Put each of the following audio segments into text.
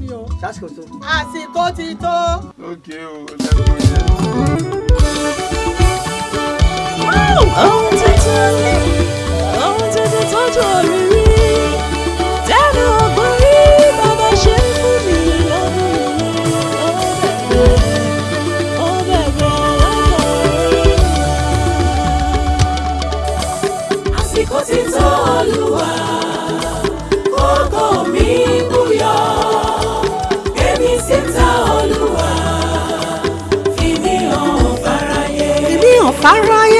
ni o sásìkò tó. àsìkò ti tó. Okay, oh, let's go there. ohun tuntun ni ohun tuntun tọ́jú òrìrì èmi ò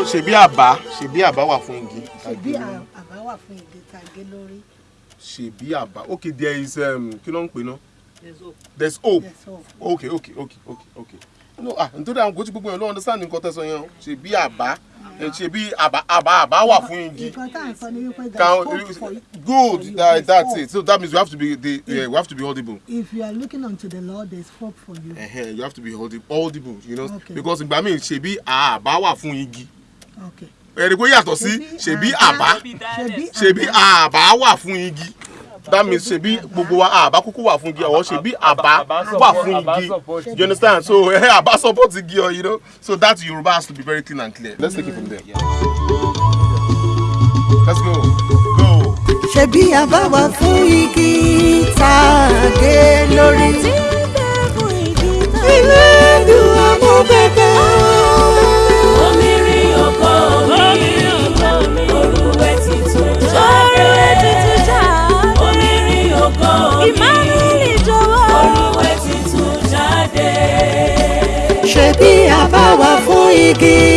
dúró ṣèbí àbá ṣèbí àbá wà fún igi. Ṣebí àbá wà fún igi lórí. ṣèbí àbá okay there is um, kí ló ń pè náà. there's hope. Yes, hope. okay okay okay okay okay. no ah nítorí àwọn kò tí gbogbo yẹn ló understand nǹkan tẹ̀sán yẹn o ṣèbí àbá ẹ ṣèbí àbá àbá àbá wà fún igi. Nǹkan tá à ń sọ ni wípé there Can, is hope for you. good you. that, There's that's it so that means you have to be the yeah, we have to be audible. If you are looking unto the Lord, there is hope for you. uh you have to be audi- audible you know Okay. because ìgbà míì ṣèbí àbá wà fún igi. Ẹ̀rí kó yàtọ̀ sí ṣèbí àbá. Ṣebí ṣèbí àbá wà fún igi. That means ṣèbí gbogbo wa àbá kúkú wà fún igi ọ̀wọ́ ṣèbí àbá wà fún igi. You understand? So eh, àbá support igi ọ you know? So that Yoruba has to be very clean and clear. Let's take it from there. Let's go. Go. ṣebí àbáwá fún igi tàgé lórí. ilé bẹ̀bẹ̀. Omi fún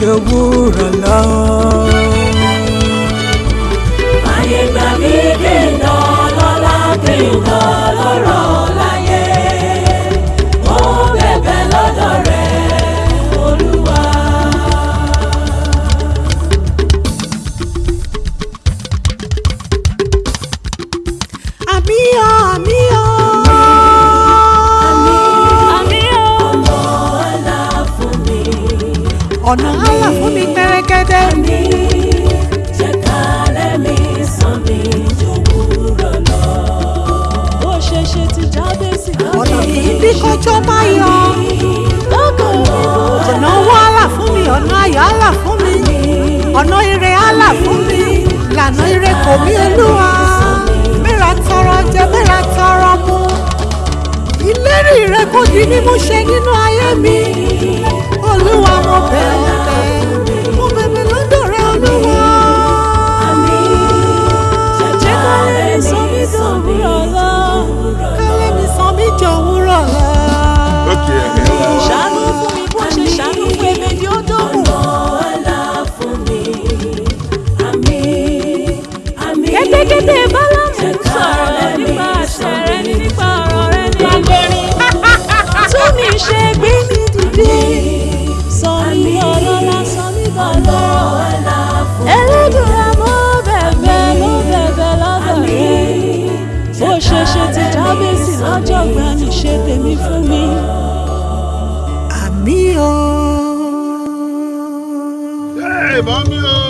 lọ. jẹ́ jòwúrọ̀ lọ. Ayé gbà mí dènà lọ́la dènà lọ́rọ̀ ọ̀nà àlà fún mi pẹ́rẹ́gẹ́dẹ́. Ní jẹ́ ká lẹ́mí sàn mí jòwúrọ̀ lọ. bó ṣe ṣe ti jábèsì ọ̀nà kì í bí kọjọ́ máa yọ. ọ̀nà owó àlà fún mi ọ̀nà ayọ̀ àlà fún mi ọ̀nà ire àlà fún mi. Lànà ire kò mí olúwa. Mẹ́ra tọrọ jẹ mẹ́ra tọrọ mu. Ìlérí rẹ kò di mímú ṣe nínú ayé mi olúwa mo bẹ̀ mo bẹ̀ mo bẹ̀bẹ̀ lọ́dọ̀ rẹ olúwa. jẹ́ ká lè mi sọ mí dòwúrọ̀ lọ. Ká lè mi sọ mí dòwúrọ̀ lọ. ṣàánú fún mi bó ṣe ṣàánú fún èmi ni ó dókun. kẹ́tẹ́kẹ́tẹ́ bálámù ń sọ̀rọ̀ nípa àṣẹ rẹ nípa ọ̀rọ̀ rẹ ní agbẹ́rin tún mi ṣe gbé. Jábèsì lọ́jọ́ gbani ṣe tèmi fún mi. àmì o. Hey, mami o.